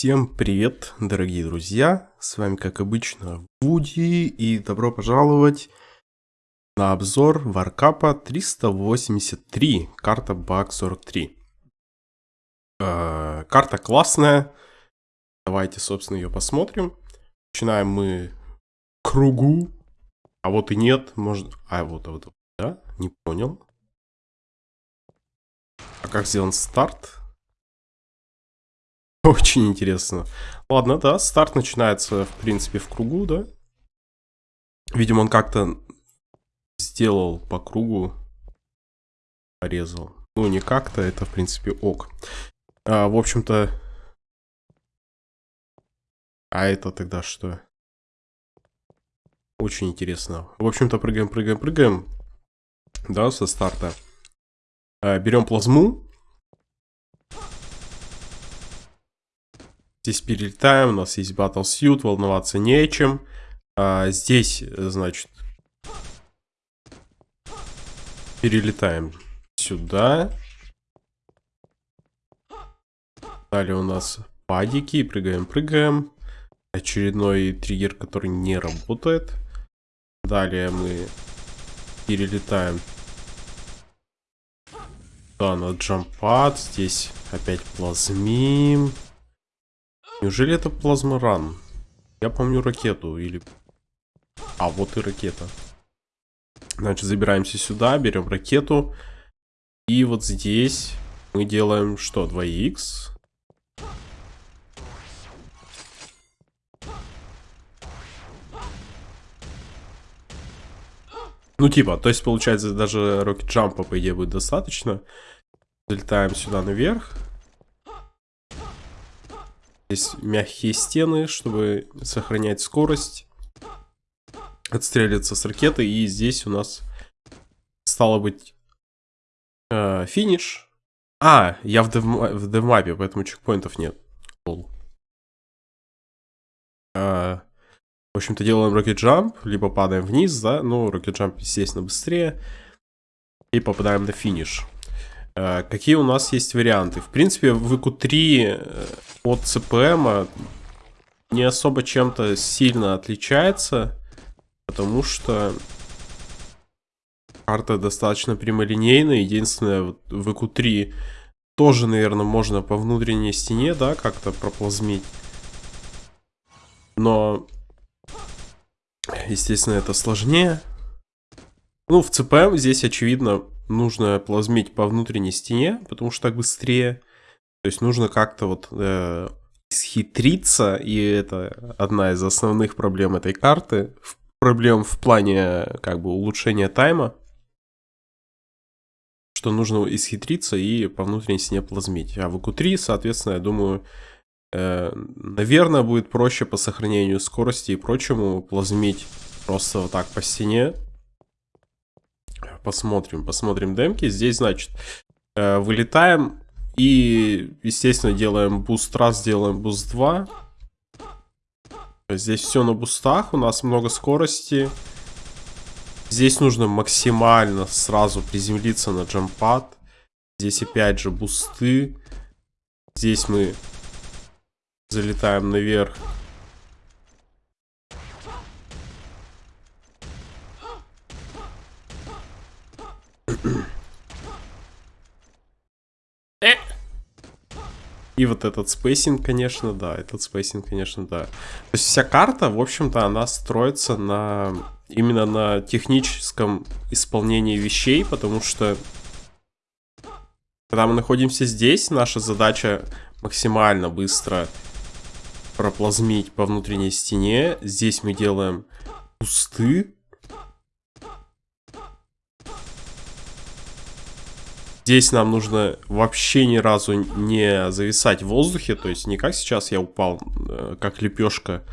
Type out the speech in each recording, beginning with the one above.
Всем привет, дорогие друзья! С вами, как обычно, Вуди, и добро пожаловать на обзор Варкапа 383, карта Баг 43. Э, карта классная, давайте, собственно, ее посмотрим. Начинаем мы кругу, а вот и нет, может... А вот, а вот, да? Не понял. А как сделан старт? Очень интересно. Ладно, да, старт начинается, в принципе, в кругу, да? Видимо, он как-то сделал по кругу, порезал. Ну, не как-то, это, в принципе, ок. А, в общем-то... А это тогда что? Очень интересно. В общем-то, прыгаем, прыгаем, прыгаем. Да, со старта. А, берем плазму. Здесь перелетаем, у нас есть Battle Suit, волноваться нечем. А, здесь, значит, перелетаем сюда. Далее у нас падики, прыгаем, прыгаем. Очередной триггер, который не работает. Далее мы перелетаем да, на джампад. Здесь опять плазмим. Неужели это плазморан? Я помню ракету или... А, вот и ракета. Значит, забираемся сюда, берем ракету. И вот здесь мы делаем что? 2х. Ну, типа, то есть, получается, даже рокет джампа, по идее, будет достаточно. Залетаем сюда наверх. Здесь мягкие стены, чтобы сохранять скорость. Отстреливаться с ракеты. И здесь у нас стало быть э, финиш. А, я в, дев, в девмапе, поэтому чекпоинтов нет. А, в общем-то, делаем rocket jump, либо падаем вниз, да, ну, rocket jump, естественно, быстрее. И попадаем на финиш. Э, какие у нас есть варианты? В принципе, в ИКУ-3 э, от ЦПМ не особо чем-то сильно отличается, потому что карта достаточно прямолинейная. Единственное, в ИКУ-3 тоже, наверное, можно по внутренней стене, да, как-то проплазмить. Но, естественно, это сложнее. Ну, в ЦПМ здесь, очевидно, нужно плазмить по внутренней стене, потому что так быстрее. То есть нужно как-то вот э, схитриться, и это одна из основных проблем этой карты. Проблем в плане как бы улучшения тайма. Что нужно исхитриться и по внутренней стене плазмить. А в q 3 соответственно, я думаю, э, наверное, будет проще по сохранению скорости и прочему плазмить просто вот так по стене посмотрим, посмотрим демки. Здесь, значит, э, вылетаем и, естественно, делаем boost раз, делаем boost 2. Здесь все на бустах, у нас много скорости. Здесь нужно максимально сразу приземлиться на jump pad. Здесь опять же бусты. Здесь мы залетаем наверх Э! И вот этот spacing, конечно, да. Этот spacing, конечно, да. То есть вся карта, в общем-то, она строится на именно на техническом исполнении вещей, потому что когда мы находимся здесь, наша задача максимально быстро проплазмить по внутренней стене. Здесь мы делаем кусты, Здесь нам нужно вообще ни разу не зависать в воздухе, то есть не как сейчас я упал, э, как лепешка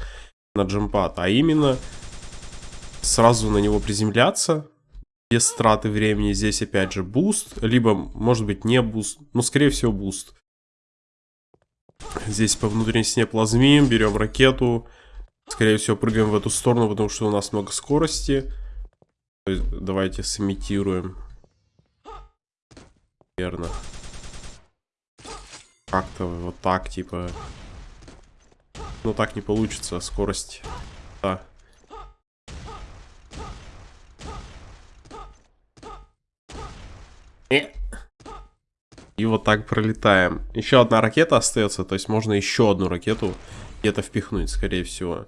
на джемпад, а именно сразу на него приземляться, без траты времени. Здесь опять же boost, либо может быть не boost, но скорее всего boost. Здесь по внутренней стене плазмим, берем ракету, скорее всего прыгаем в эту сторону, потому что у нас много скорости. Давайте сымитируем Верно. Как-то вот так, типа... но так не получится. Скорость. Да. Э. И вот так пролетаем. Еще одна ракета остается, то есть можно еще одну ракету где-то впихнуть, скорее всего.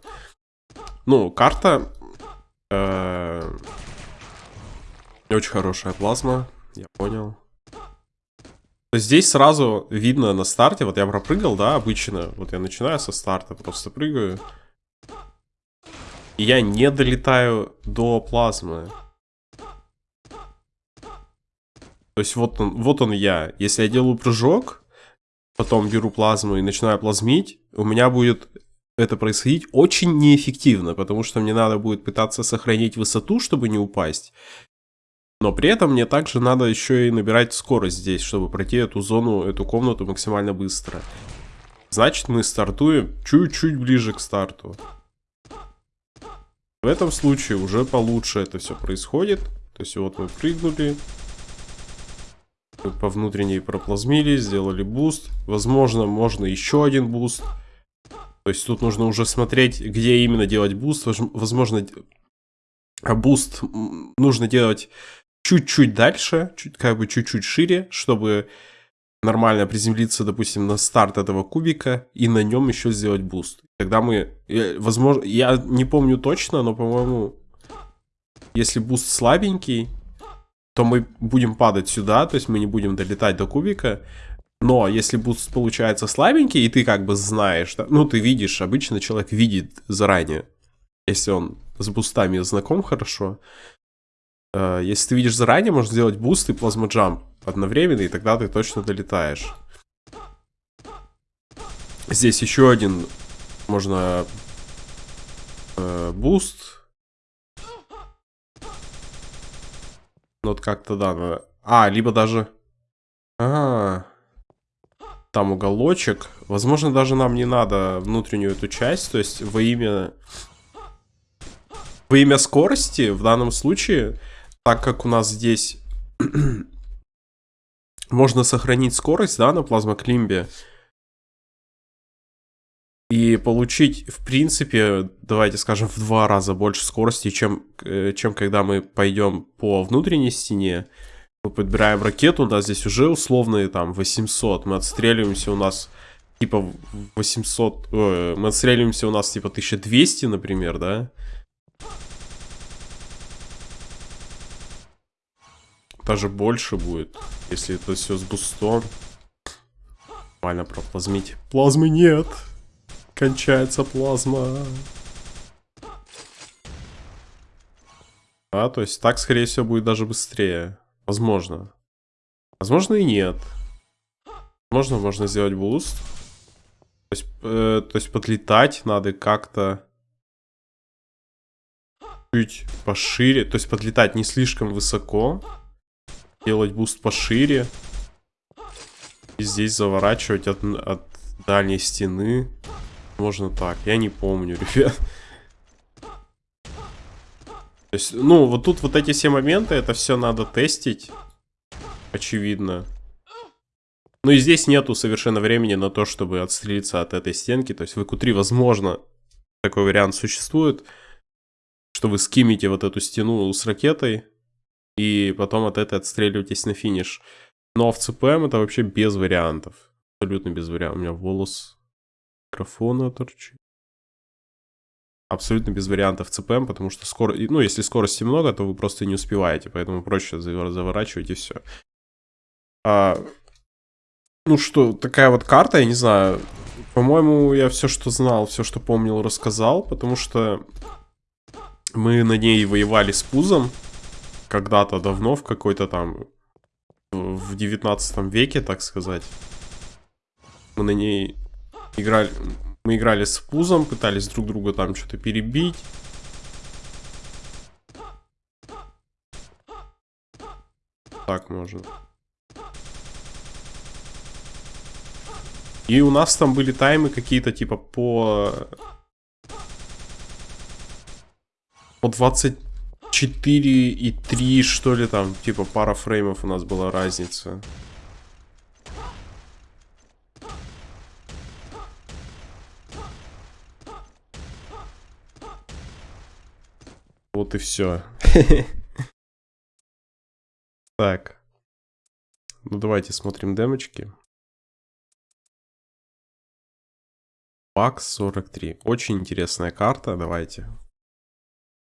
Ну, карта... Э очень хорошая плазма, я понял. Здесь сразу видно на старте, вот я пропрыгал, да, обычно. Вот я начинаю со старта, просто прыгаю. И я не долетаю до плазмы. То есть вот он, вот он я. Если я делаю прыжок, потом беру плазму и начинаю плазмить, у меня будет это происходить очень неэффективно, потому что мне надо будет пытаться сохранить высоту, чтобы не упасть. Но при этом мне также надо еще и набирать скорость здесь, чтобы пройти эту зону, эту комнату максимально быстро. Значит, мы стартуем чуть-чуть ближе к старту. В этом случае уже получше это все происходит. То есть вот мы прыгнули, по внутренней проплазмили, сделали буст. Возможно, можно еще один буст. То есть тут нужно уже смотреть, где именно делать буст. Возможно, а буст нужно делать чуть-чуть дальше, чуть, как бы чуть-чуть шире, чтобы нормально приземлиться, допустим, на старт этого кубика и на нем еще сделать буст. Тогда мы, возможно, я не помню точно, но, по-моему, если буст слабенький, то мы будем падать сюда, то есть мы не будем долетать до кубика. Но если буст получается слабенький, и ты как бы знаешь, да, ну ты видишь, обычно человек видит заранее, если он с бустами знаком хорошо. Э, если ты видишь заранее, можно сделать буст и plasma jump одновременно, и тогда ты точно долетаешь. Здесь еще один можно э, буст Ну, вот как-то, да, надо... А, либо даже... А, -а, а, там уголочек. Возможно, даже нам не надо внутреннюю эту часть, то есть во имя... Во имя скорости, в данном случае, так как у нас здесь можно сохранить скорость, да, на плазмоклимбе, и получить, в принципе, давайте скажем, в два раза больше скорости, чем, э, чем когда мы пойдем по внутренней стене. Мы подбираем ракету, у нас здесь уже условные там 800, мы отстреливаемся у нас типа 800, э, мы отстреливаемся у нас типа 1200, например, да? Даже больше будет, если это все с бустом. Нормально проплазмить. Плазмы нет. Кончается плазма. А, то есть так, скорее всего, будет даже быстрее. Возможно. Возможно и нет. Возможно, можно сделать буст. То есть, э, то есть подлетать надо как-то чуть пошире. То есть подлетать не слишком высоко. Делать буст пошире. И здесь заворачивать от, от дальней стены. Можно так. Я не помню, ребят. То есть, ну, вот тут вот эти все моменты, это все надо тестить. Очевидно. Ну и здесь нету совершенно времени на то, чтобы отстрелиться от этой стенки. То есть в EQ3, возможно, такой вариант существует, что вы скимите вот эту стену с ракетой, и потом от этой отстреливаетесь на финиш. Но в CPM это вообще без вариантов. Абсолютно без вариантов. У меня волос микрофона торчит. Абсолютно без вариантов ЦПМ, потому что скоро, ну, если скорости много, то вы просто не успеваете, поэтому проще заворачивать и все. А, ну что, такая вот карта, я не знаю. По-моему, я все, что знал, все, что помнил, рассказал, потому что мы на ней воевали с Пузом когда-то давно, в какой-то там, в 19 веке, так сказать. Мы на ней Играли, мы играли с пузом, пытались друг друга там что-то перебить. Так можно. И у нас там были таймы какие-то типа по... По 4 и 3, что ли, там, типа, пара фреймов у нас была разница. Вот и все. Так. Ну, давайте смотрим демочки. Пак 43. Очень интересная карта, давайте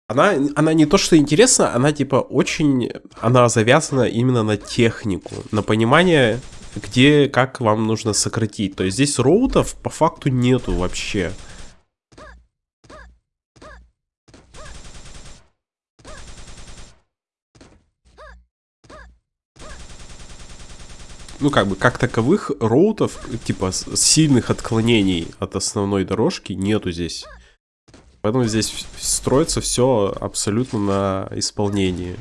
она, она не то, что интересна, она типа очень... Она завязана именно на технику, на понимание, где, как вам нужно сократить. То есть здесь роутов по факту нету вообще. ну, как бы, как таковых роутов, типа, сильных отклонений от основной дорожки нету здесь. Поэтому здесь строится все абсолютно на исполнении.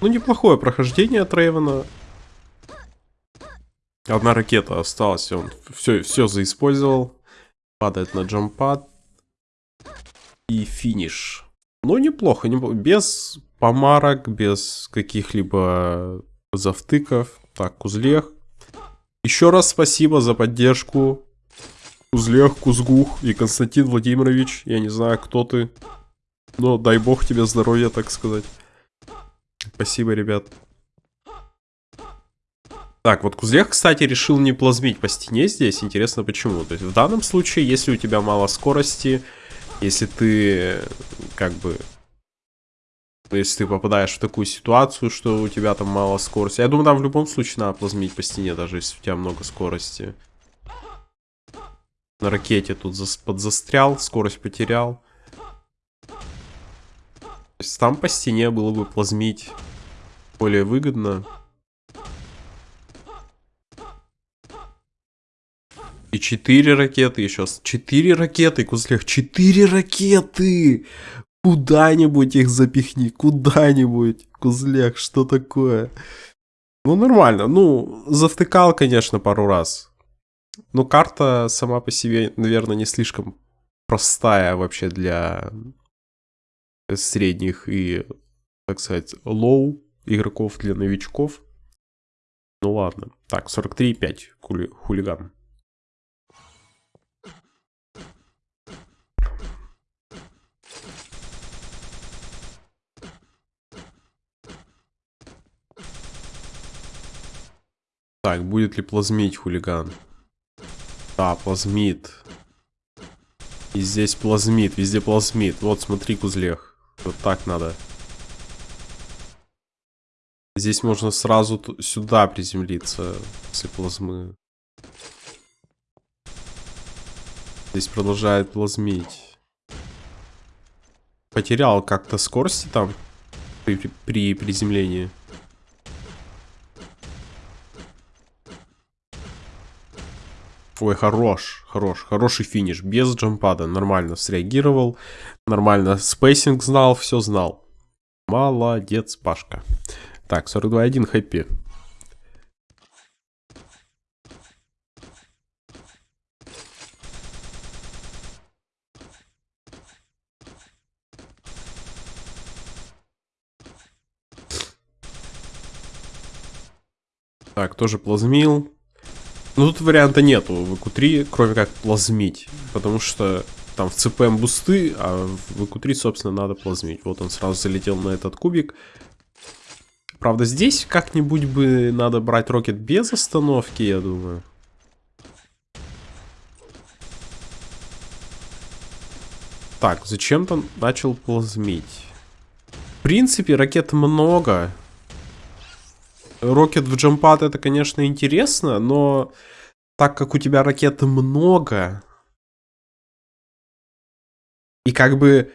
Ну, неплохое прохождение от Рейвена. Одна ракета осталась, он все, все заиспользовал. Падает на джампад и финиш. Ну, неплохо, неплохо. без помарок, без каких-либо завтыков. Так, Кузлех. Еще раз спасибо за поддержку. Кузлех, Кузгух и Константин Владимирович. Я не знаю, кто ты. Но дай бог тебе здоровья, так сказать. Спасибо, ребят. Так, вот Кузлех, кстати, решил не плазмить по стене здесь. Интересно, почему. То есть в данном случае, если у тебя мало скорости, если ты, как бы, если ты попадаешь в такую ситуацию, что у тебя там мало скорости. Я думаю, там в любом случае надо плазмить по стене, даже если у тебя много скорости. На ракете тут зас подзастрял, скорость потерял. То есть там по стене было бы плазмить более выгодно. И четыре ракеты еще. Четыре ракеты, Кузлех. Четыре ракеты! Куда-нибудь их запихни, куда-нибудь. Кузлех, что такое? Ну, нормально. Ну, завтыкал, конечно, пару раз. Но карта сама по себе, наверное, не слишком простая вообще для средних и, так сказать, low игроков для новичков. Ну ладно. Так, 43,5 хули хулиган. Так, будет ли плазмить хулиган? Да, плазмит. И здесь плазмит, везде плазмит. Вот, смотри, кузлех. Вот так надо. Здесь можно сразу сюда приземлиться, после плазмы. Здесь продолжает плазмить. Потерял как-то скорости там при, при приземлении. Ой, хорош, хорош, хороший финиш. Без джампада. Нормально среагировал. Нормально spacing знал, все знал. Молодец, Пашка. Так, 42.1 хэппи. Так, тоже плазмил. Ну, тут варианта нету в EQ3, кроме как плазмить. Потому что там в CPM бусты, а в EQ3, собственно, надо плазмить. Вот он сразу залетел на этот кубик. Правда, здесь как-нибудь бы надо брать рокет без остановки, я думаю. Так, зачем-то начал плазмить. В принципе, ракет много. Рокет в джампад это, конечно, интересно, но так как у тебя ракет много, и как бы...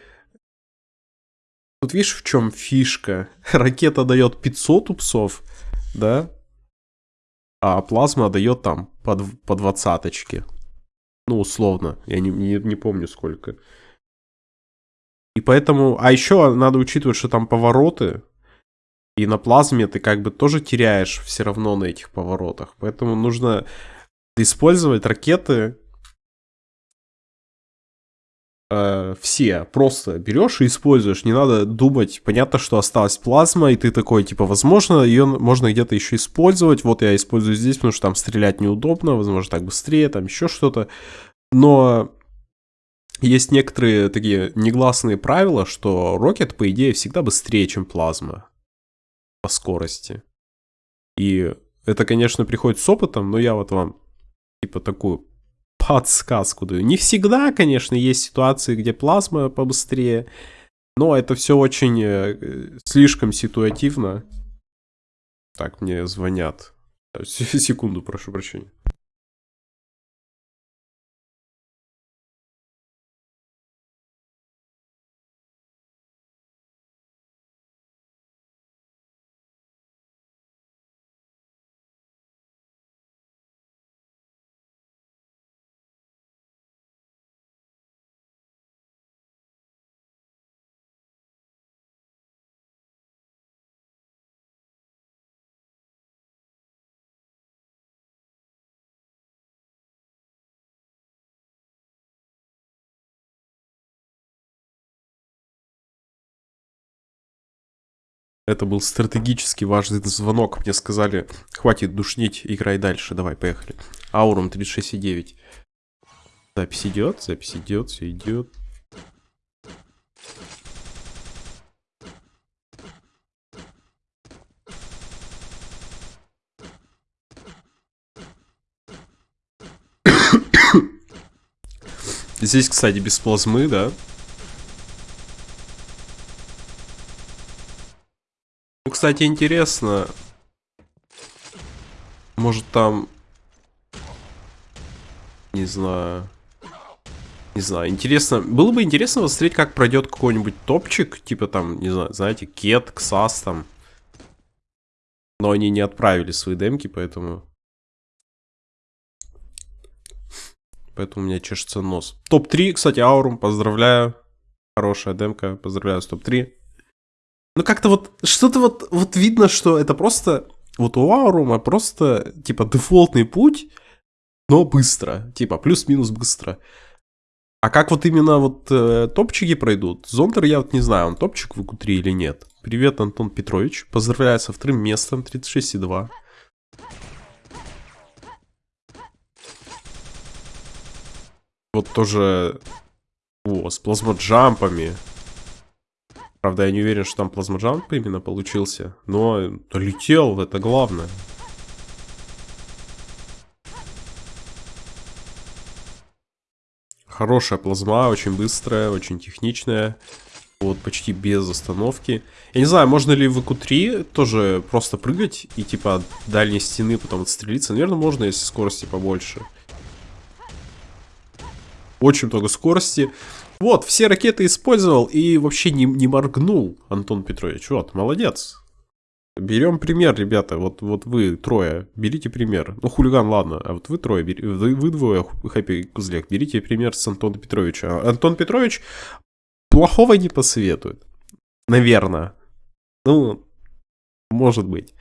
Тут видишь, в чем фишка? Ракета дает 500 упсов, да? А плазма дает там по, по двадцаточке. Ну, условно. Я не, не, не помню сколько. И поэтому... А еще надо учитывать, что там повороты и на плазме ты как бы тоже теряешь все равно на этих поворотах. Поэтому нужно использовать ракеты э, все просто берешь и используешь. Не надо думать, понятно, что осталась плазма, и ты такой, типа, возможно, ее можно где-то еще использовать. Вот я использую здесь, потому что там стрелять неудобно, возможно, так быстрее, там еще что-то. Но есть некоторые такие негласные правила, что Рокет, по идее, всегда быстрее, чем плазма по скорости. И это, конечно, приходит с опытом, но я вот вам, типа, такую подсказку даю. Не всегда, конечно, есть ситуации, где плазма побыстрее, но это все очень э, слишком ситуативно. Так, мне звонят. Секунду, прошу прощения. Это был стратегически важный звонок. Мне сказали, хватит душнить, играй дальше. Давай, поехали. Аурум 36,9. Запись идет, запись идет, все идет. Здесь, кстати, без плазмы, да? Кстати, интересно. Может там... Не знаю. Не знаю, интересно. Было бы интересно посмотреть, как пройдет какой-нибудь топчик. Типа там, не знаю, знаете, Кет, Ксас там. Но они не отправили свои демки, поэтому... Поэтому у меня чешется нос. Топ-3, кстати, Аурум, поздравляю. Хорошая демка, поздравляю с топ-3. Ну как-то вот, что-то вот, вот видно, что это просто, вот у Аурума просто, типа, дефолтный путь, но быстро, типа, плюс-минус быстро. А как вот именно вот э, топчики пройдут? Зондер я вот не знаю, он топчик в q или нет. Привет, Антон Петрович. Поздравляю со вторым местом, 36,2. Вот тоже... О, с плазмоджампами. Правда, я не уверен, что там плазмоджамп именно получился. Но летел, это главное. Хорошая плазма, очень быстрая, очень техничная. Вот, почти без остановки. Я не знаю, можно ли в q тоже просто прыгать и типа от дальней стены потом отстрелиться. Наверное, можно, если скорости побольше. Очень много скорости. Вот, все ракеты использовал и вообще не, не моргнул, Антон Петрович. Вот, молодец. Берем пример, ребята. Вот, вот вы трое, берите пример. Ну, хулиган, ладно. А вот вы трое, вы, вы двое, Хэппи Кузлек, берите пример с Антона Петровича. Антон Петрович плохого не посоветует. Наверное. Ну, может быть.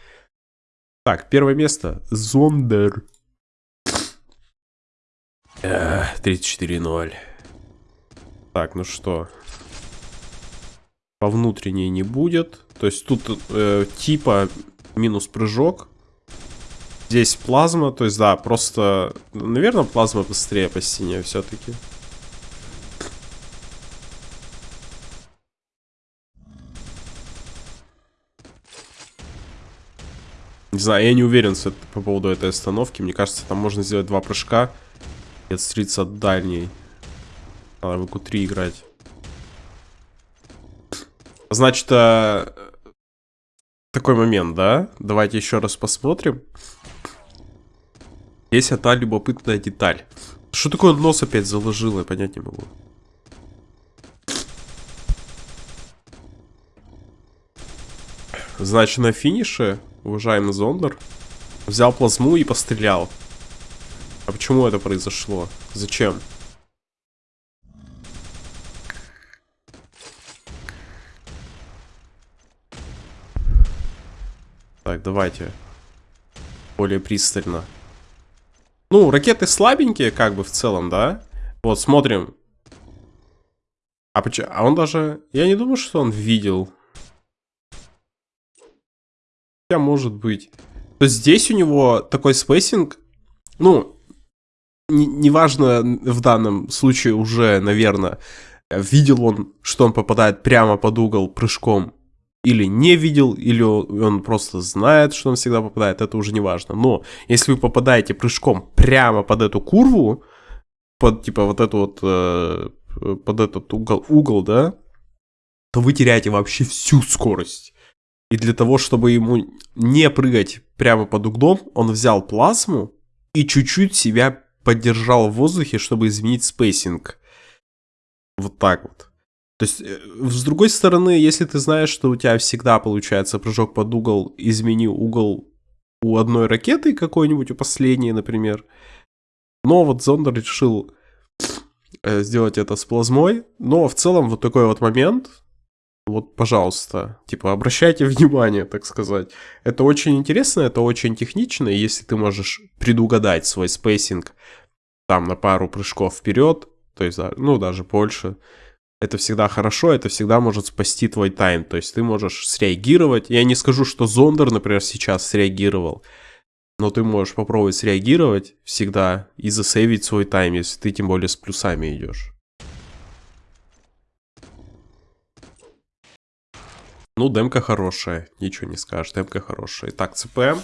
Так, первое место. Зондер. 34-0. Так, ну что. По внутренней не будет. То есть тут э, типа минус прыжок. Здесь плазма, то есть да, просто, наверное, плазма быстрее по стене все-таки. Не знаю, я не уверен по поводу этой остановки. Мне кажется, там можно сделать два прыжка и отстрелиться от дальней. Надо в q3 играть. Значит, а... такой момент, да? Давайте еще раз посмотрим. Есть одна любопытная деталь. Что такое нос опять заложил, я понять не могу. Значит, на финише, уважаемый Зондер, взял плазму и пострелял. А почему это произошло? Зачем? Так, давайте. Более пристально. Ну, ракеты слабенькие, как бы, в целом, да? Вот, смотрим. А, почему? а он даже... Я не думаю, что он видел. Хотя, может быть. То есть здесь у него такой spacing... Ну, неважно в данном случае уже, наверное, видел он, что он попадает прямо под угол прыжком или не видел, или он просто знает, что он всегда попадает, это уже не важно. Но если вы попадаете прыжком прямо под эту курву, под типа вот эту вот, э, под этот угол, угол, да, то вы теряете вообще всю скорость. И для того, чтобы ему не прыгать прямо под углом, он взял плазму и чуть-чуть себя поддержал в воздухе, чтобы изменить spacing. Вот так вот. То есть, э, с другой стороны, если ты знаешь, что у тебя всегда получается прыжок под угол, измени угол у одной ракеты какой-нибудь, у последней, например. Но вот Зондер решил э, сделать это с плазмой. Но в целом вот такой вот момент, вот, пожалуйста, типа, обращайте внимание, так сказать. Это очень интересно, это очень технично, и если ты можешь предугадать свой spacing там на пару прыжков вперед, то есть, ну, даже больше, это всегда хорошо, это всегда может спасти твой time. То есть ты можешь среагировать. Я не скажу, что Зондер, например, сейчас среагировал, но ты можешь попробовать среагировать всегда и засейвить свой тайм, если ты тем более с плюсами идешь. Ну, демка хорошая, ничего не скажешь, демка хорошая. Итак, ЦПМ.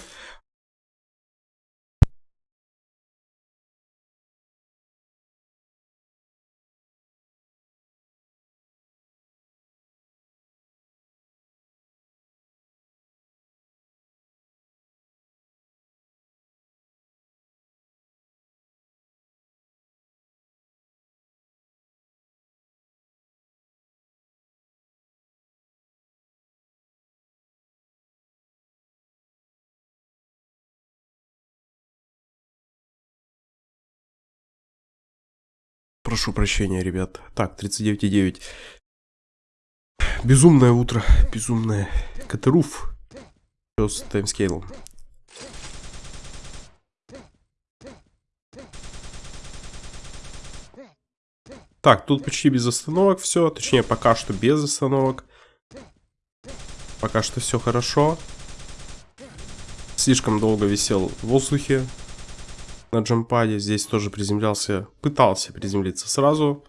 Прошу прощения, ребят. Так, 39,9. Безумное утро. Безумное. Катеруф. Что с таймскейлом? Так, тут почти без остановок все. Точнее, пока что без остановок. Пока что все хорошо. Слишком долго висел в воздухе на джампаде. Здесь тоже приземлялся, пытался приземлиться сразу.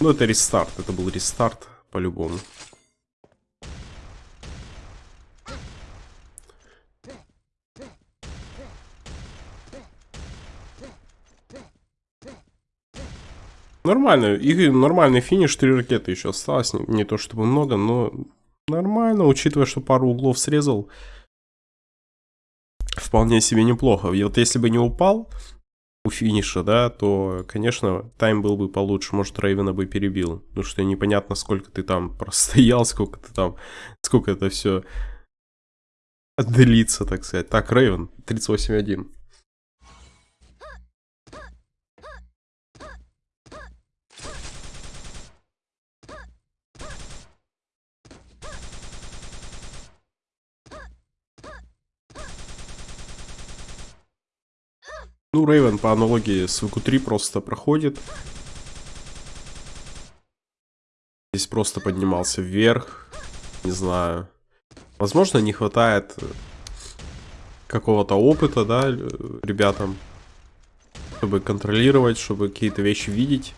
Но это рестарт, это был рестарт по-любому. Нормально, и нормальный финиш, три ракеты еще осталось, не, не то чтобы много, но нормально, учитывая, что пару углов срезал вполне себе неплохо. И вот если бы не упал у финиша, да, то, конечно, тайм был бы получше. Может, Рейвена бы перебил. Потому что непонятно, сколько ты там простоял, сколько ты там, сколько это все длится, так сказать. Так, Рейвен, 38-1. Ну, Рейвен по аналогии с ВК-3 просто проходит. Здесь просто поднимался вверх. Не знаю. Возможно, не хватает какого-то опыта, да, ребятам. Чтобы контролировать, чтобы какие-то вещи видеть.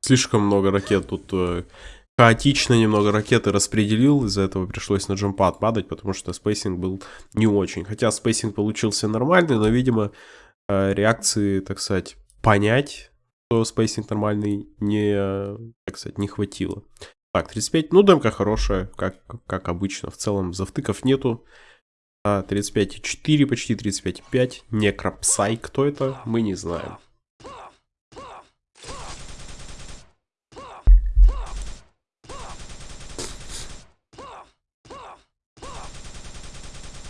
Слишком много ракет тут э, хаотично немного ракеты распределил, из-за этого пришлось на jumppad падать, потому что spacing был не очень. Хотя spacing получился нормальный, но, видимо, э, реакции, так сказать, понять, что spacing нормальный, не, так сказать, не хватило. Так, 35, ну, демка хорошая, как, как обычно, в целом завтыков нету. 35,4, почти 35,5, некропсай, кто это, мы не знаем.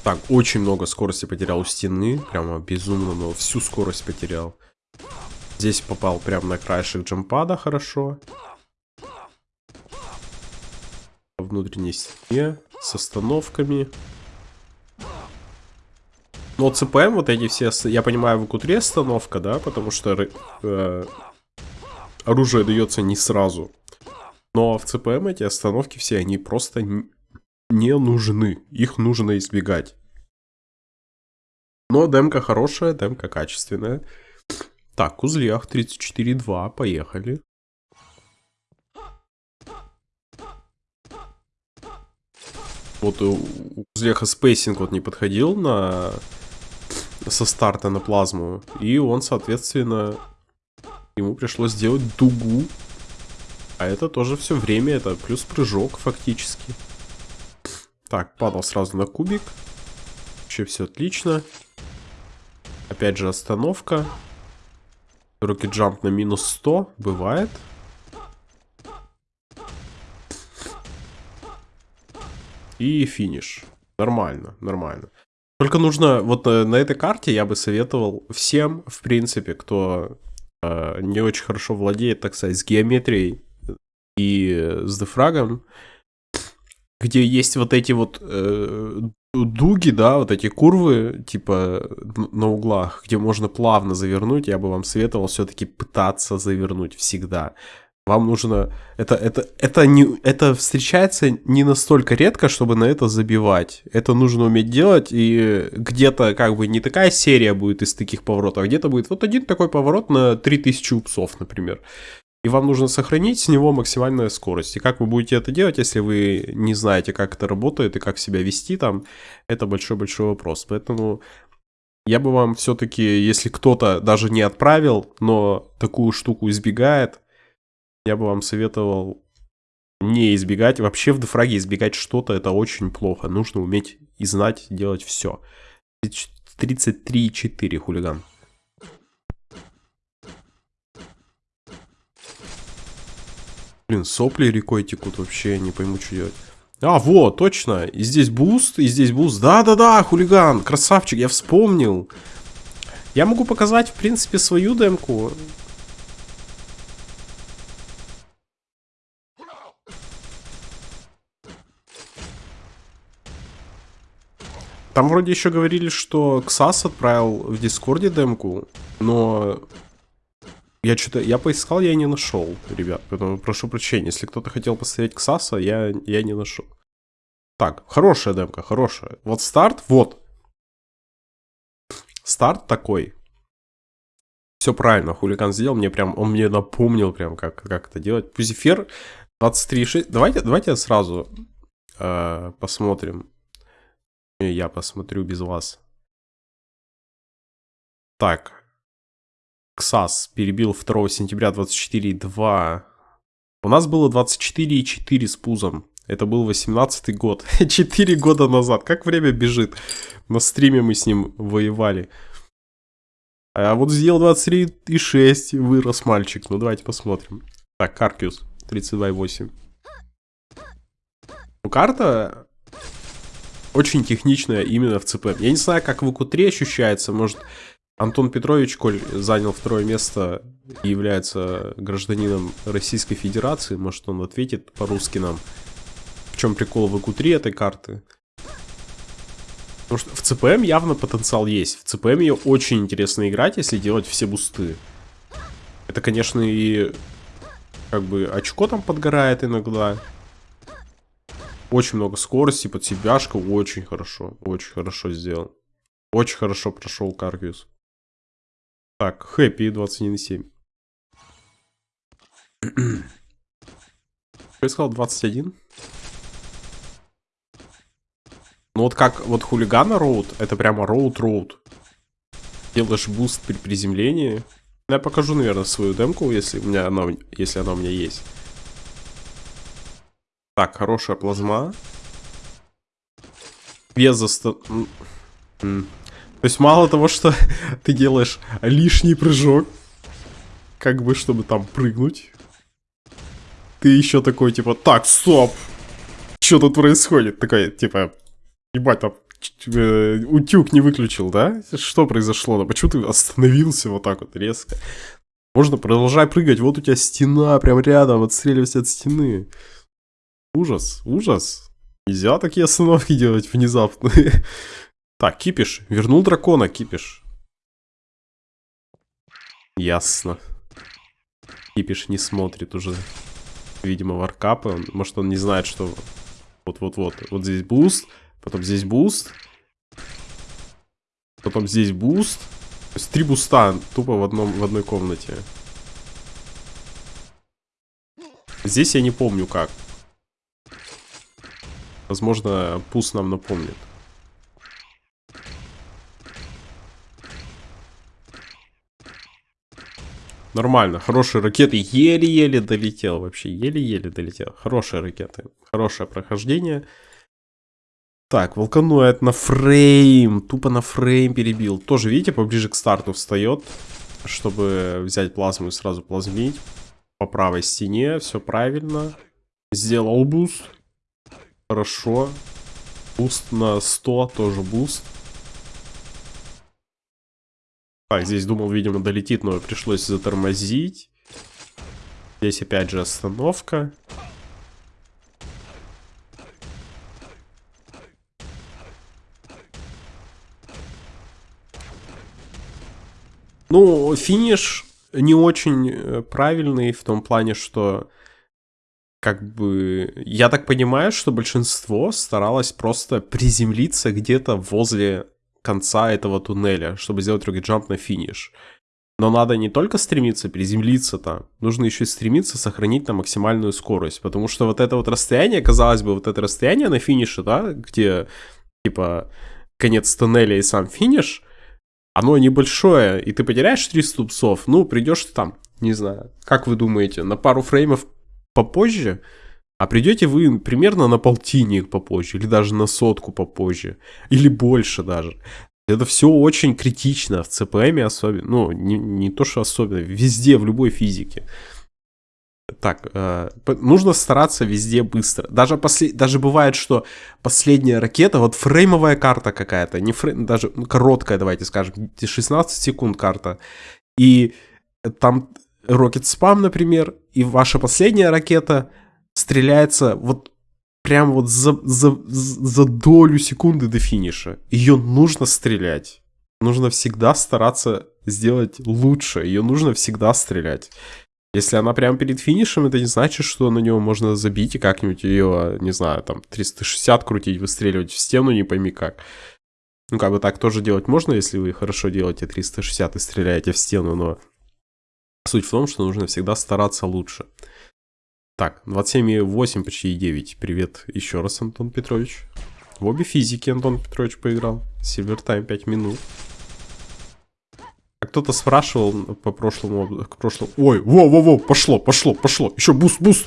Так, очень много скорости потерял у стены. Прямо безумно много. Всю скорость потерял. Здесь попал прямо на краешек джампада хорошо. По внутренней стене. С остановками. Но ЦПМ вот эти все... Я понимаю, в Кутре остановка, да? Потому что... Э, оружие дается не сразу. Но в ЦПМ эти остановки все, они просто не нужны. Их нужно избегать. Но демка хорошая, демка качественная. Так, узлях 34.2, поехали. Вот у Узлеха spacing вот не подходил на со старта на плазму. И он, соответственно, ему пришлось сделать дугу. А это тоже все время, это плюс прыжок фактически. Так, падал сразу на кубик. Вообще все отлично. Опять же остановка. Рокет джамп на минус 100. Бывает. И финиш. Нормально, нормально. Только нужно, вот э, на этой карте я бы советовал всем, в принципе, кто э, не очень хорошо владеет, так сказать, с геометрией и с дефрагом, где есть вот эти вот э, дуги, да, вот эти курвы, типа на углах, где можно плавно завернуть, я бы вам советовал все-таки пытаться завернуть всегда. Вам нужно... Это, это, это, не, это встречается не настолько редко, чтобы на это забивать. Это нужно уметь делать, и где-то как бы не такая серия будет из таких поворотов, а где-то будет вот один такой поворот на 3000 упсов, например. И вам нужно сохранить с него максимальную скорость. И как вы будете это делать, если вы не знаете, как это работает и как себя вести там, это большой-большой вопрос. Поэтому я бы вам все-таки, если кто-то даже не отправил, но такую штуку избегает, я бы вам советовал не избегать. Вообще в дефраге избегать что-то это очень плохо. Нужно уметь и знать делать все. 33,4 хулиган. Блин, сопли рекой текут вообще, не пойму, что делать. А, вот, точно. И здесь буст, и здесь буст. Да-да-да, хулиган, красавчик, я вспомнил. Я могу показать, в принципе, свою демку. Там вроде еще говорили, что Ксас отправил в Дискорде демку, но я что-то, я поискал, я не нашел, ребят, поэтому прошу прощения, если кто-то хотел посмотреть Ксаса, я, я не нашел. Так, хорошая демка, хорошая. Вот старт, вот. Старт такой. Все правильно, хулиган сделал, мне прям, он мне напомнил прям, как, как это делать. Пузифер 23.6, давайте, давайте сразу э, посмотрим я посмотрю без вас. Так. КСАС перебил 2 сентября 24.2. У нас было 24.4 с пузом. Это был 18 год. 4 года назад. Как время бежит. На стриме мы с ним воевали. А вот сделал 23.6. Вырос мальчик. Ну давайте посмотрим. Так, Каркиус. 32.8. Ну, карта очень техничная именно в ЦП. Я не знаю, как в ИКУ-3 ощущается, может... Антон Петрович, коль занял второе место и является гражданином Российской Федерации, может он ответит по-русски нам, в чем прикол в ИКУ-3 этой карты. Потому что в ЦПМ явно потенциал есть. В ЦПМ ее очень интересно играть, если делать все бусты. Это, конечно, и как бы очко там подгорает иногда. Очень много скорости, под себяшка, очень хорошо, очень хорошо сделал. Очень хорошо прошел Каргиус. Так, хэппи 21,7. Я сказал 21. Ну вот как, вот хулигана road, это прямо road-road. Делаешь буст при приземлении. Я покажу, наверное, свою демку, если у меня она, если она у меня есть. Так, хорошая плазма. Без заста... То есть мало того, что ты делаешь лишний прыжок, как бы, чтобы там прыгнуть, ты еще такой, типа, так, стоп, что тут происходит? Такой, типа, ебать, там э, утюг не выключил, да? Что произошло? Да почему ты остановился вот так вот резко? Можно продолжать прыгать, вот у тебя стена прям рядом, отстреливайся от стены. Ужас, ужас. Нельзя такие остановки делать внезапно. Так, кипиш. Вернул дракона, кипиш. Ясно. Кипиш не смотрит уже, видимо, варкапы. Может, он не знает, что вот-вот-вот. Вот здесь буст, потом здесь буст, потом здесь буст. То есть три буста тупо в, одном, в одной комнате. Здесь я не помню как. Возможно, Пуз нам напомнит. Нормально, хорошие ракеты. Еле-еле долетел вообще. Еле-еле долетел. Хорошие ракеты. Хорошее прохождение. Так, волканоид на фрейм. Тупо на фрейм перебил. Тоже, видите, поближе к старту встает. Чтобы взять плазму и сразу плазмить. По правой стене. Все правильно. Сделал буст. Хорошо. Буст на 100. Тоже буст. Так, здесь думал, видимо, долетит, но пришлось затормозить. Здесь опять же остановка. Ну, финиш не очень э, правильный в том плане, что как бы я так понимаю, что большинство старалось просто приземлиться где-то возле конца этого туннеля, чтобы сделать рокет-джамп на финиш. Но надо не только стремиться приземлиться там, нужно еще и стремиться сохранить там максимальную скорость. Потому что вот это вот расстояние, казалось бы, вот это расстояние на финише, да, где типа конец туннеля и сам финиш, оно небольшое, и ты потеряешь 3 ступцов, ну, придешь там, не знаю, как вы думаете, на пару фреймов попозже, а придете вы примерно на полтинник попозже, или даже на сотку попозже, или больше даже. Это все очень критично в ЦПМ особенно, ну, не, не то, что особенно, везде, в любой физике. Так, э, нужно стараться везде быстро. Даже, послед... даже бывает, что последняя ракета, вот фреймовая карта какая-то, не фрейм, даже ну, короткая, давайте скажем, 16 секунд карта. И там рокет спам, например, и ваша последняя ракета стреляется вот прям вот за, за, за долю секунды до финиша. Ее нужно стрелять. Нужно всегда стараться сделать лучше. Ее нужно всегда стрелять. Если она прямо перед финишем, это не значит, что на него можно забить и как-нибудь ее, не знаю, там 360 крутить, выстреливать в стену, не пойми как. Ну, как бы так тоже делать можно, если вы хорошо делаете 360 и стреляете в стену, но суть в том, что нужно всегда стараться лучше. Так, 27,8, почти 9. Привет еще раз, Антон Петрович. В обе физики Антон Петрович поиграл. Time 5 минут. А кто-то спрашивал по прошлому, к прошлому... Ой, во-во-во, пошло, пошло, пошло. Еще буст, буст.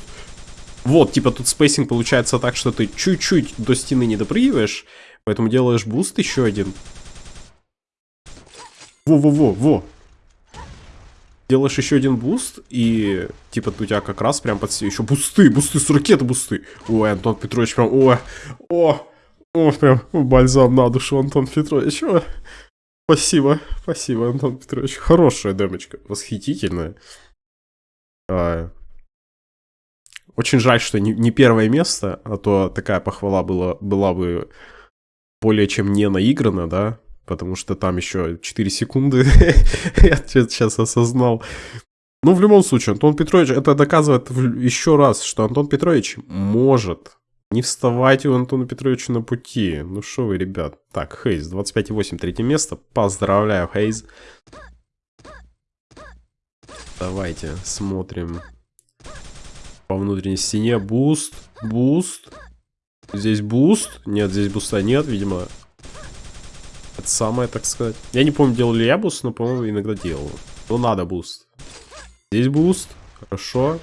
Вот, типа тут spacing получается так, что ты чуть-чуть до стены не допрыгиваешь, поэтому делаешь буст еще один. Во-во-во-во делаешь еще один буст, и типа у тебя как раз прям под еще бусты, бусты с ракеты бусты. Ой, Антон Петрович прям, ой, о, о, прям бальзам на душу, Антон Петрович. О. Спасибо, спасибо, Антон Петрович. Хорошая демочка, восхитительная. А, очень жаль, что не, не первое место, а то такая похвала была, была бы более чем не наиграна, да, потому что там еще 4 секунды, я сейчас осознал. Ну, в любом случае, Антон Петрович, это доказывает еще раз, что Антон Петрович может. Не вставайте у Антона Петровича на пути. Ну что вы, ребят. Так, Хейз, 25,8, третье место. Поздравляю, Хейз. Давайте смотрим. По внутренней стене буст, буст. Здесь буст. Нет, здесь буста нет, видимо, это самое, так сказать. Я не помню, делал ли я буст, но, по-моему, иногда делал. Ну, надо буст. Здесь буст. Хорошо.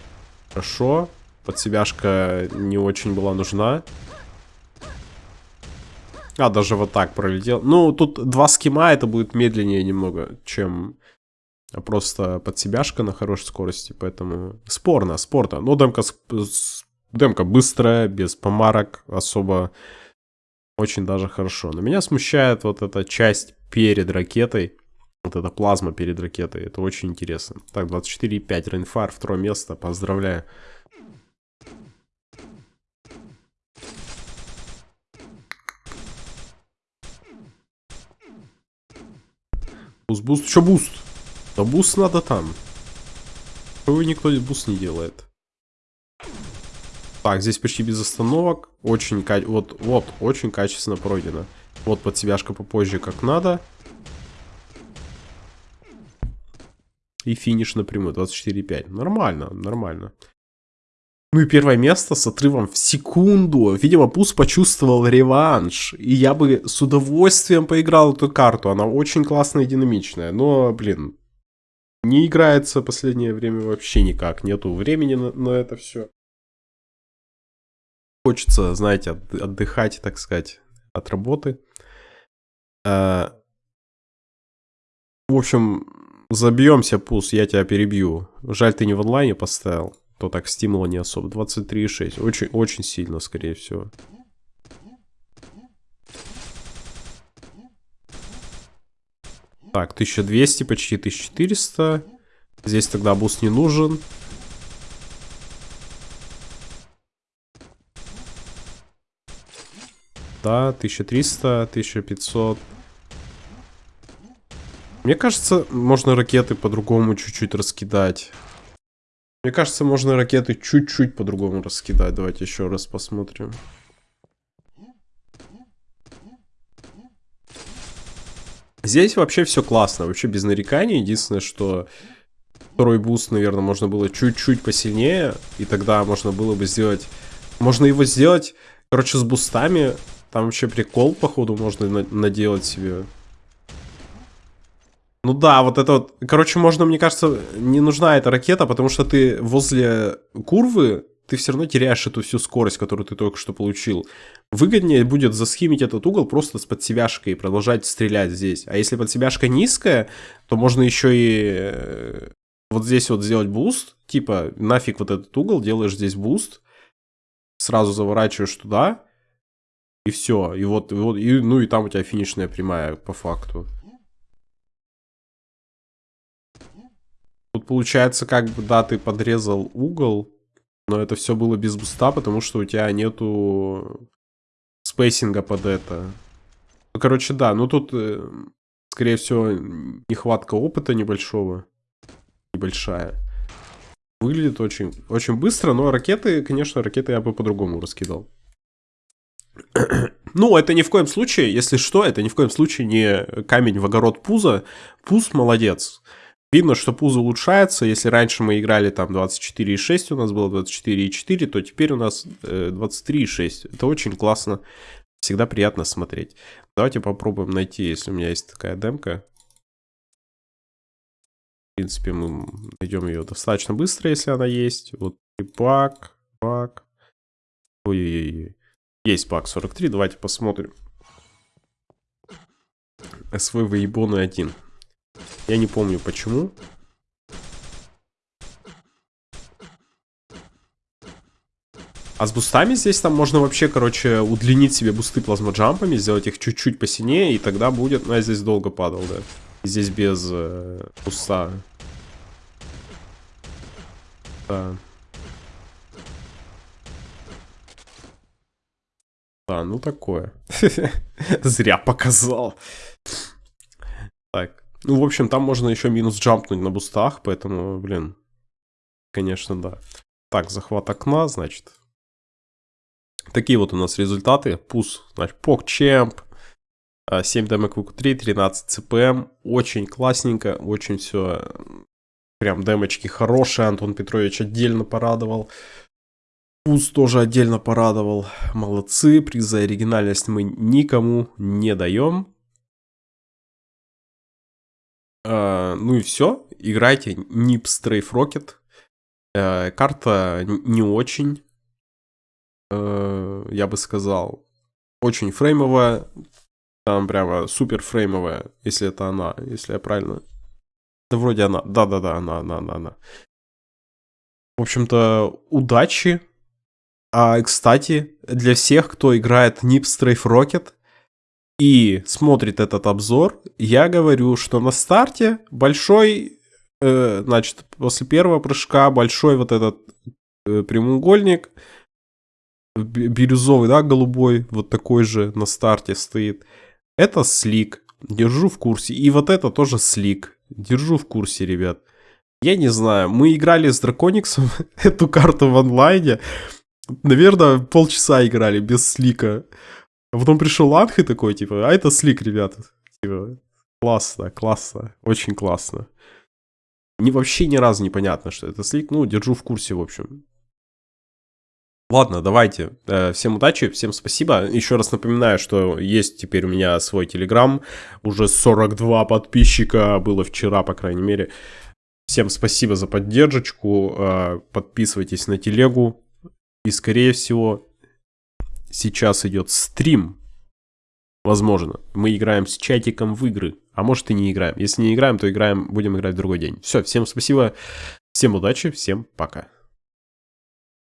Хорошо. Подсебяшка не очень была нужна. А, даже вот так пролетел. Ну, тут два скима, это будет медленнее немного, чем просто подсебяшка на хорошей скорости. Поэтому спорно, спорно. Но демка, демка быстрая, без помарок, особо очень даже хорошо. Но меня смущает вот эта часть перед ракетой. Вот эта плазма перед ракетой. Это очень интересно. Так, 24,5. Рейнфар, второе место. Поздравляю. Буст, буст, еще буст. Да буст надо там. Его никто буст не делает. Так, здесь почти без остановок. Очень, вот, вот, очень качественно пройдено. Вот под себяшка попозже как надо. И финиш напрямую, 24,5. Нормально, нормально. Ну и первое место с отрывом в секунду. Видимо, Пуз почувствовал реванш. И я бы с удовольствием поиграл эту карту. Она очень классная и динамичная. Но, блин, не играется последнее время вообще никак. Нету времени на, на это все. Хочется, знаете, отдыхать, так сказать, от работы. А, в общем, забьемся, Пус, я тебя перебью. Жаль, ты не в онлайне поставил то так стимула не особо. 23,6. Очень, очень сильно, скорее всего. Так, 1200, почти 1400. Здесь тогда буст не нужен. Да, 1300, 1500. Мне кажется, можно ракеты по-другому чуть-чуть раскидать. Мне кажется, можно ракеты чуть-чуть по-другому раскидать. Давайте еще раз посмотрим. Здесь вообще все классно, вообще без нареканий. Единственное, что второй буст, наверное, можно было чуть-чуть посильнее. И тогда можно было бы сделать... Можно его сделать, короче, с бустами. Там вообще прикол, походу, можно наделать себе. Ну да, вот это вот... Короче, можно, мне кажется, не нужна эта ракета, потому что ты возле курвы, ты все равно теряешь эту всю скорость, которую ты только что получил. Выгоднее будет заскимить этот угол просто с подсебяшкой и продолжать стрелять здесь. А если подсебяшка низкая, то можно еще и э, вот здесь вот сделать буст. Типа, нафиг вот этот угол, делаешь здесь буст. Сразу заворачиваешь туда. И все. И вот, и вот и, ну и там у тебя финишная прямая по факту. Тут получается, как бы, да, ты подрезал угол, но это все было без буста, потому что у тебя нету спейсинга под это. Ну, короче, да, ну тут, э, скорее всего, нехватка опыта небольшого. Небольшая. Выглядит очень, очень быстро, но ракеты, конечно, ракеты я бы по-другому раскидал. Ну, это ни в коем случае, если что, это ни в коем случае не камень в огород Пуза. Пуз молодец. Видно, что пузо улучшается. Если раньше мы играли там 24,6, у нас было 24,4, то теперь у нас э, 23,6. Это очень классно. Всегда приятно смотреть. Давайте попробуем найти, если у меня есть такая демка. В принципе, мы найдем ее достаточно быстро, если она есть. Вот пак, пак. Ой-ой-ой. Есть пак 43, давайте посмотрим. СВ Ебоны 1. Я не помню почему. А с бустами здесь там можно вообще, короче, удлинить себе бусты плазмоджампами, сделать их чуть-чуть посинее, и тогда будет... Ну, я здесь долго падал, да. Здесь без э, буста. Да. Да, ну такое. Зря показал. Так. Ну, в общем, там можно еще минус джампнуть на бустах, поэтому, блин, конечно, да. Так, захват окна, значит. Такие вот у нас результаты. Пус, значит, PogChamp, 7 демок ВК3, 13 ЦПМ. Очень классненько, очень все, прям демочки хорошие. Антон Петрович отдельно порадовал. Пус тоже отдельно порадовал. Молодцы, приз за оригинальность мы никому не даем. Uh, ну и все. Играйте Nip Strafe Rocket. Uh, карта не очень, uh, я бы сказал, очень фреймовая. Там прямо супер фреймовая, если это она, если я правильно... Да вроде она. Да-да-да, она, она, она, она. В общем-то, удачи. А, кстати, для всех, кто играет Nip Strafe Rocket, и смотрит этот обзор, я говорю, что на старте большой, э, значит, после первого прыжка большой вот этот э, прямоугольник, бирюзовый, да, голубой, вот такой же на старте стоит. Это слик, держу в курсе. И вот это тоже слик, держу в курсе, ребят. Я не знаю, мы играли с Дракониксом эту карту в онлайне. Наверное, полчаса играли без слика. А потом пришел Анх такой, типа, а это слик, ребята. Типа, классно, классно, очень классно. Не, вообще ни разу не понятно, что это слик. Ну, держу в курсе, в общем. Ладно, давайте. Э, всем удачи, всем спасибо. Еще раз напоминаю, что есть теперь у меня свой телеграм. Уже 42 подписчика было вчера, по крайней мере. Всем спасибо за поддержку. Э, подписывайтесь на телегу. И, скорее всего, сейчас идет стрим. Возможно. Мы играем с чатиком в игры. А может и не играем. Если не играем, то играем, будем играть в другой день. Все, всем спасибо. Всем удачи, всем пока.